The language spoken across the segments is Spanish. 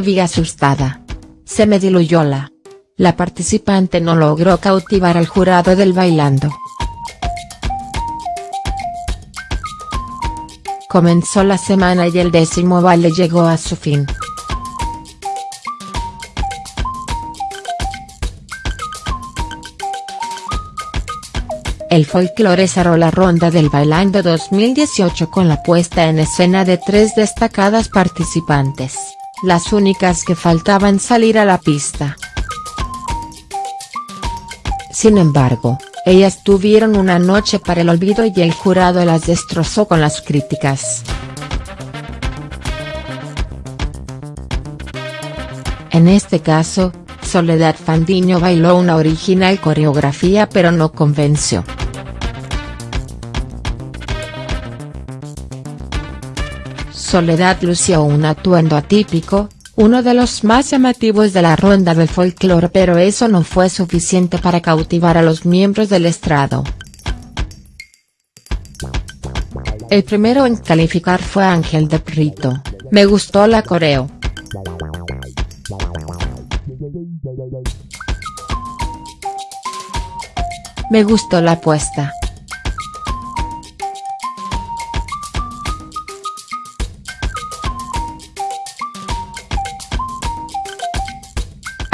Vi asustada. Se me diluyó la. La participante no logró cautivar al jurado del bailando. Comenzó la semana y el décimo baile llegó a su fin. El folclore cerró la ronda del Bailando 2018 con la puesta en escena de tres destacadas participantes, las únicas que faltaban salir a la pista. Sin embargo, ellas tuvieron una noche para el olvido y el jurado las destrozó con las críticas. En este caso, Soledad Fandiño bailó una original coreografía pero no convenció. Soledad lució un atuendo atípico, uno de los más llamativos de la ronda del folclore pero eso no fue suficiente para cautivar a los miembros del estrado. El primero en calificar fue Ángel de Prito, me gustó la coreo. Me gustó la apuesta.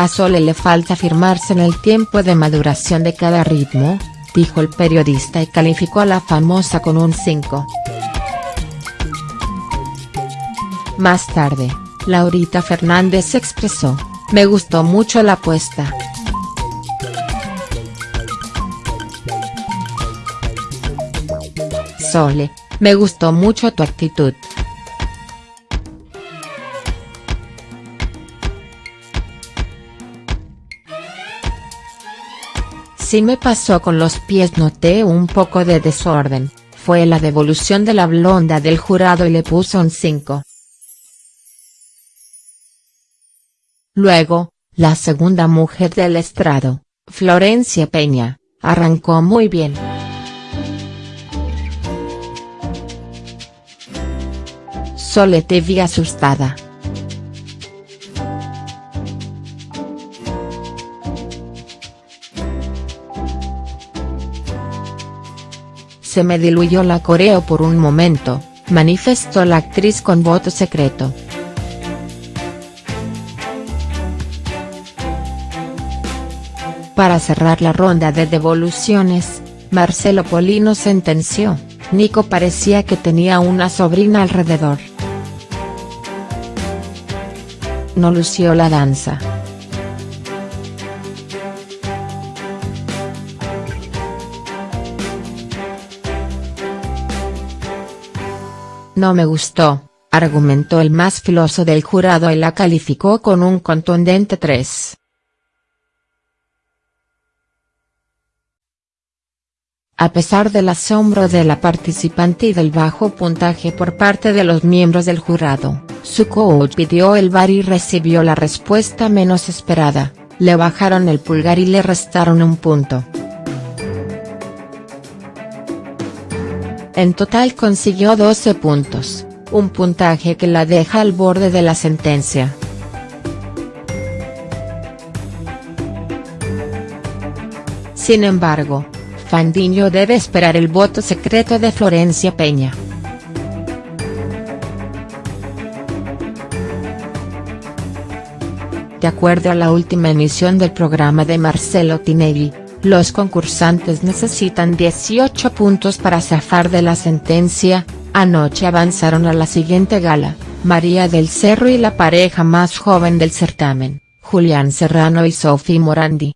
A Sole le falta firmarse en el tiempo de maduración de cada ritmo, dijo el periodista y calificó a la famosa con un 5. Más tarde, Laurita Fernández expresó, me gustó mucho la apuesta. Sole, me gustó mucho tu actitud. Si me pasó con los pies noté un poco de desorden, fue la devolución de la blonda del jurado y le puso un 5. Luego, la segunda mujer del estrado, Florencia Peña, arrancó muy bien. Sole te vi asustada. Se me diluyó la coreo por un momento, manifestó la actriz con voto secreto. Para cerrar la ronda de devoluciones, Marcelo Polino sentenció, Nico parecía que tenía una sobrina alrededor. no lució la danza. No me gustó, argumentó el más filoso del jurado y la calificó con un contundente 3. A pesar del asombro de la participante y del bajo puntaje por parte de los miembros del jurado, su coach pidió el bar y recibió la respuesta menos esperada, le bajaron el pulgar y le restaron un punto. En total consiguió 12 puntos, un puntaje que la deja al borde de la sentencia. Sin embargo, Fandiño debe esperar el voto secreto de Florencia Peña. De acuerdo a la última emisión del programa de Marcelo Tinelli, los concursantes necesitan 18 puntos para zafar de la sentencia, anoche avanzaron a la siguiente gala, María del Cerro y la pareja más joven del certamen, Julián Serrano y Sophie Morandi.